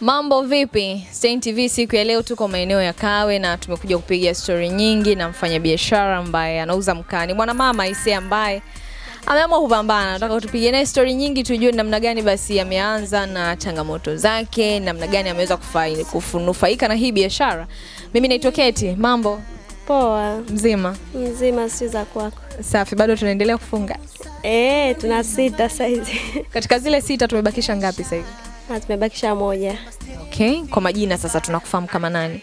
Mambo vipi? Stein TV siku ya leo tuko maeneo ya Kawe na tumekuja kupiga stori nyingi na mfanyabiashara ambaye anauza mkani, mwanamama Ise ambaye ameamua kupambana. Nataka tupige naye stori nyingi tujue namna gani basi ameanza na changamoto zake, namna gani ameweza kufunufaika kunufaika na hii biashara. Mimi naitwa Keti. Mambo Poa, mzima? mzima si za kwako? Safi, bado tunaendelea kufunga. Eh, tuna sita saizi Katika zile sita tumebakisha ngapi sasa hivi? Na tumebakisha moja Okay, kwa majina sasa tunakufahamu kama nani?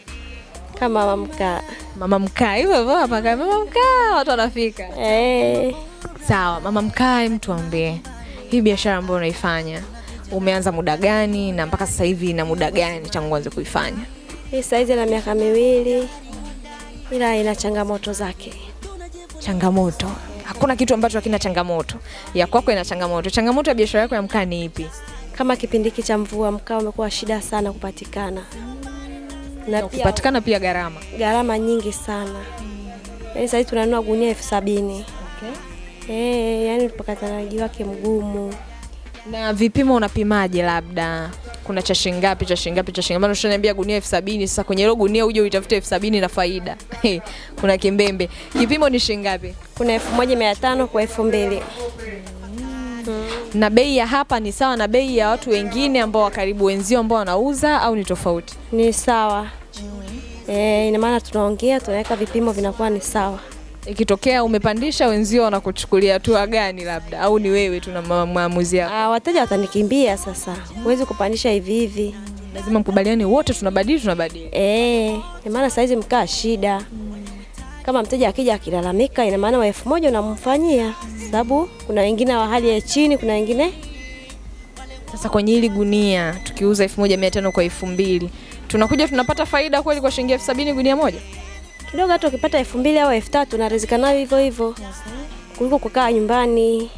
kama mamka. Mama Mkaa, hivyo hivyo hapa kama Mama Mkaa, watu wanafika. Eh, Sawa, Mama Mkaa, hem tuambie hii biashara ambayo unaifanya umeanza muda gani na mpaka sasa hivi ina muda gani tangu uanze kuifanya? hii saizi na miaka miwili, ila ina changamoto zake. Changamoto, hakuna kitu ambacho hakina changamoto. Ya kwako ina changamoto. Changamoto ya biashara yako ya mkaa ni ipi? Kama kipindi hiki cha mvua, mkaa umekuwa shida sana kupatikana na pia kupatikana pia gharama. gharama nyingi sana. Yaani sasa tunanunua gunia elfu sabini. Eh, yani pakatanaji wake mgumu. Na vipimo unapimaje? Labda kuna cha shilingi ngapi cha shilingi ngapi cha shilingi ngapi? Ushaniambia gunia elfu sabini. Sasa kwenye hilo gunia uje uitafute elfu sabini na faida kuna kimbembe. Kipimo ni shingapi ngapi? Kuna elfu moja mia tano kwa elfu mbili. Na bei ya hapa ni sawa na bei ya watu wengine ambao wa karibu wenzio ambao wanauza au ni tofauti? Ni sawa. Eh, ina maana tunaongea tunaweka vipimo vinakuwa ni sawa. Ikitokea umepandisha wenzio wanakuchukulia hatua gani labda au ni wewe tu na ma- maamuzi yako? Ah, wateja watanikimbia sasa. Huwezi kupandisha hivi hivi. Lazima mkubaliane wote tunabadili tunabadili. Eh, ina maana saizi mkaa shida. Kama mteja akija akilalamika, ina maana wa elfu moja unamfanyia, sababu kuna wengine wa hali ya chini, kuna wengine Sasa kwenye hili gunia tukiuza elfu moja mia tano kwa elfu mbili tunakuja tunapata faida kweli kwa shilingi elfu sabini gunia moja? kidogo. Hata ukipata elfu mbili au elfu tatu unarizika nayo hivyo hivyo, kuliko kukaa nyumbani.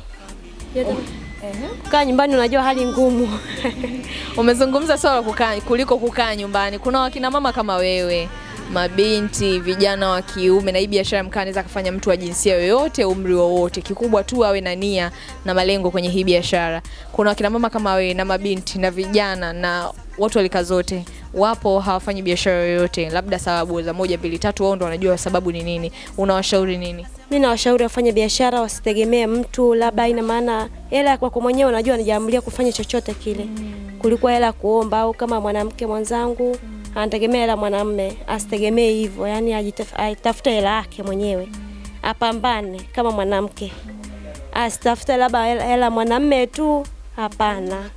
Kukaa nyumbani unajua hali ngumu. Umezungumza swala kukaa kuliko kukaa nyumbani. Kuna wakina mama kama wewe, mabinti, vijana wa kiume, na hii biashara mkaa anaweza kufanya mtu wa jinsia yoyote, umri wowote, kikubwa tu awe na nia na malengo kwenye hii biashara. Kuna wakina mama kama wewe na mabinti na vijana na watu walika zote wapo hawafanyi biashara yoyote, labda sababu za moja mbili tatu, wao ndo wanajua sababu ni nini. Unawashauri nini? Mi nawashauri wafanye biashara, wasitegemee mtu, labda ina maana hela kwako mwenyewe unajua anajiamulia kufanya chochote kile mm. kuliko hela kuomba, au kama mwanamke mwenzangu anategemea hela mwanamme, asitegemee hivyo, yani ajitafute hela yake mwenyewe, apambane kama mwanamke, asitafute labda hela mwanamme tu, hapana.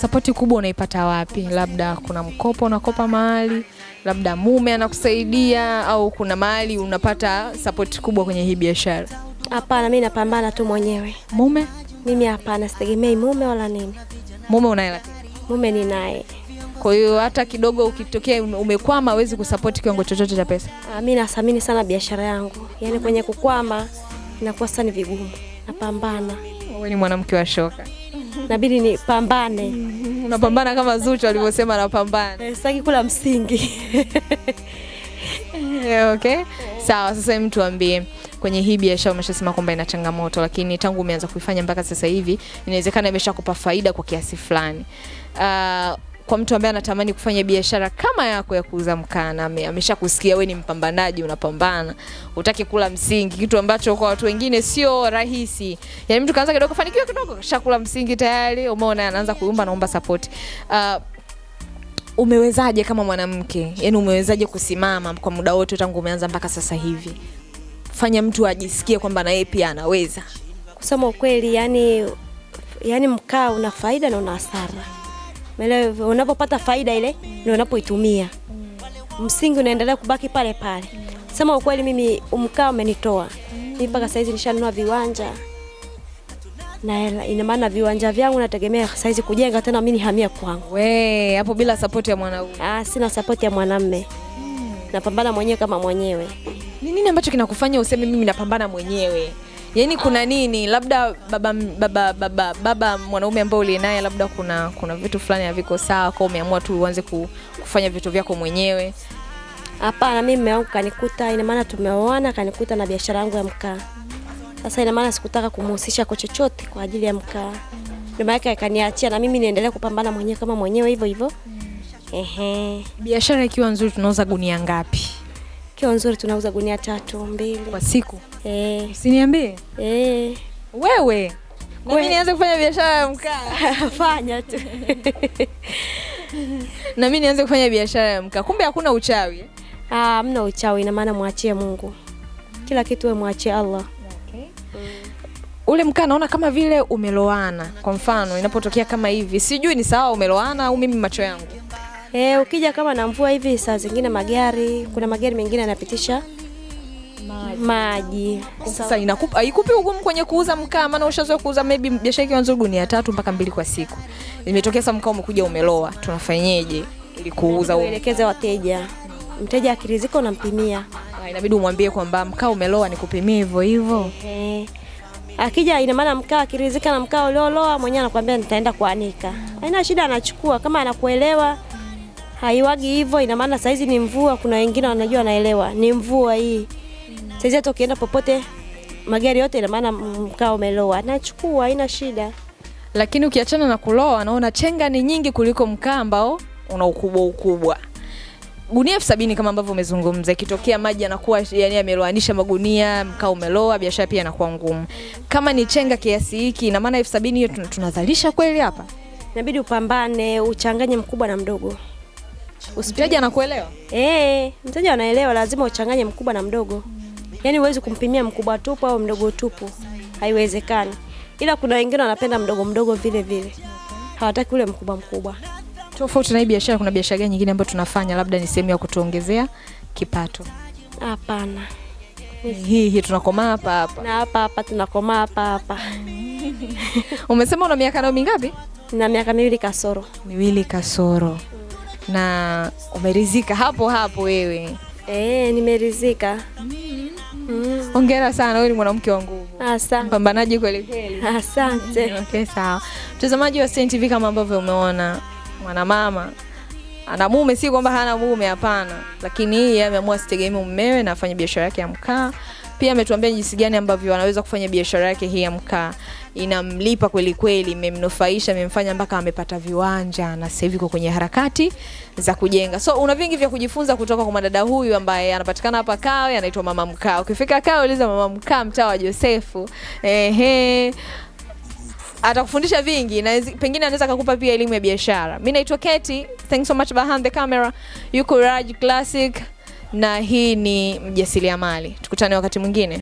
Sapoti kubwa unaipata wapi? Labda kuna mkopo unakopa mahali, labda mume anakusaidia, au kuna mahali unapata sapoti kubwa kwenye hii biashara? Hapana, mimi napambana tu mwenyewe. Mume Mimi hapana, sitegemei mume wala nini. mume unaye? Mume ni naye. Kwa hiyo hata kidogo ukitokea umekwama, hawezi kusapoti kiwango chochote cha pesa. Ah, mi nathamini sana biashara yangu, yaani kwenye kukwama inakuwa sasa ni vigumu. Napambana, Wewe ni mwanamke wa shoka, nabidi nipambane, unapambana kama Zuchu alivyosema anapambana. Eh, sitaki kula msingi. Okay. Sawa, sasa hebu tuambie kwenye hii biashara umeshasema kwamba ina changamoto, lakini tangu umeanza kuifanya mpaka sasa hivi inawezekana imeshakupa faida kwa kiasi fulani. Uh, kwa mtu ambaye anatamani kufanya biashara kama yako ya kuuza mkaa na ame- ameshakusikia wewe ni mpambanaji, unapambana, utaki kula msingi, kitu ambacho kwa watu wengine sio rahisi. Yani mtu kaanza kidogo kufanikiwa kidogo, shakula msingi tayari, umeona anaanza kuumba, naomba support. Uh, umewezaje kama mwanamke yani umewezaje kusimama kwa muda wote tangu umeanza mpaka sasa hivi fanya mtu ajisikie kwamba na yeye pia anaweza Kusema ukweli, yani yani mkaa una faida na una hasara. Umeelewa? Unapopata faida ile ndio unapoitumia, msingi unaendelea kubaki pale pale. Sema ukweli, mimi mkaa umenitoa mimi mpaka saizi nishanunua viwanja na. Ina maana viwanja vyangu nategemea saizi kujenga tena, mimi nihamia kwangu. we hapo bila sapoti ya mwanaume Ah, sina sapoti ya mwanamme, napambana mwenyewe kama mwenyewe. ni nini ambacho kinakufanya useme mimi napambana mwenyewe yaani kuna nini labda baba baba baba, baba mwanaume ambaye uliye naye labda kuna kuna vitu fulani haviko sawa kwa umeamua tu uanze kufanya vitu vyako mwenyewe Hapana, mimi mume wangu kanikuta, ina maana tumeoana, kanikuta na biashara yangu ya mkaa. Sasa ina maana sikutaka kumhusisha kwa chochote kwa ajili ya mkaa. Ndio maana akaniachia na mimi niendelee kupambana mwenyewe kama mwenyewe hivyo hivyo. Ehe. Biashara ikiwa nzuri tunauza gunia ngapi Kiwa nzuri tunauza gunia tatu mbili. kwa siku? Eh. Usiniambie Eh. wewe. Na mimi nianze kufanya biashara ya mkaa. Fanya tu. Na mimi nianze kufanya biashara ya mkaa. Kumbe hakuna uchawi. eh? Ah, mna uchawi ina maana mwachie Mungu. Kila kitu wewe mwachie Allah. Ule mkaa naona kama vile umeloana. Kwa mfano inapotokea kama hivi, sijui ni sawa umeloana au mimi macho yangu. Eh, ukija kama na mvua hivi saa zingine magari, kuna magari mengine yanapitisha maji. Sasa inakupa haikupi ugumu kwenye kuuza mkaa, maana ushazoea kuuza maybe biashara ikiwa nzuri gunia tatu mpaka mbili kwa siku. Imetokea sasa mkaa umekuja umeloa, tunafanyeje ili kuuza huo? Uelekeze wateja. Mteja akirizika unampimia. Ah, Inabidi umwambie kwamba mkaa umeloa, nikupimie hivyo hivyo. Ehe Akija ina maana mkaa akirizika na mkaa ulioloa mwenyewe anakuambia nitaenda kuanika. Haina shida anachukua kama anakuelewa. Haiwagi hivyo ina maana saizi ni mvua kuna wengine wanajua wanaelewa. Ni mvua hii. Saizi hata ukienda popote magari yote ina maana mkaa umeloa. nachukua, haina shida. Lakini ukiachana na kuloa, naona chenga ni nyingi kuliko mkaa ambao una ukubwa ukubwa. Gunia elfu sabini kama ambavyo umezungumza, ikitokea maji yanakuwa yani yameloanisha magunia, mkaa umeloa, biashara pia inakuwa ngumu. Kama ni chenga kiasi hiki, ina maana elfu sabini hiyo tunazalisha kweli hapa? Inabidi upambane, uchanganye mkubwa na mdogo. Mteja anakuelewa? Eh, mteja anaelewa, lazima uchanganye mkubwa na mdogo. Yaani huwezi kumpimia mkubwa tupu au mdogo tupu, haiwezekani. Ila kuna wengine wanapenda mdogo mdogo vile vile, hawataki ule mkubwa mkubwa. Tofauti na hii biashara, kuna biashara gani nyingine ambayo tunafanya labda ni sehemu ya kutuongezea kipato? Hapana, Hii hii tunakomaa hapa hapa. na hapa hapa tunakomaa hapa hapa. Umesema una miaka nayo mingapi? Na miaka miwili kasoro. Miwili kasoro. Na umerizika hapo hapo wewe. Eh, nimerizika. Mm. Hongera sana, wewe ni mwanamke wa nguvu, Asante. mpambanaji kweli kweli. Asante. Okay, sawa. Mtazamaji wa Stein TV, kama ambavyo umeona mwanamama ana mume, si kwamba hana mume, hapana, lakini yeye ameamua asitegemee mumewe na afanye biashara yake ya mkaa. Pia ametuambia jinsi gani ambavyo anaweza kufanya biashara yake hii ya mkaa, inamlipa kweli kweli, imemnufaisha, imemfanya mpaka amepata viwanja na sasa hivi kwenye harakati za kujenga. So una vingi vya kujifunza kutoka kwa madada huyu ambaye anapatikana hapa Kawe, anaitwa Mama Mkaa. Ukifika Kawe uliza Mama Mkaa, mtaa wa Josefu. Ehe atakufundisha vingi na pengine anaweza akakupa pia elimu ya biashara. Mimi naitwa Keti, thanks so much behind the camera. Yuko Raj Classic na hii ni mjasiriamali. Tukutane wakati mwingine.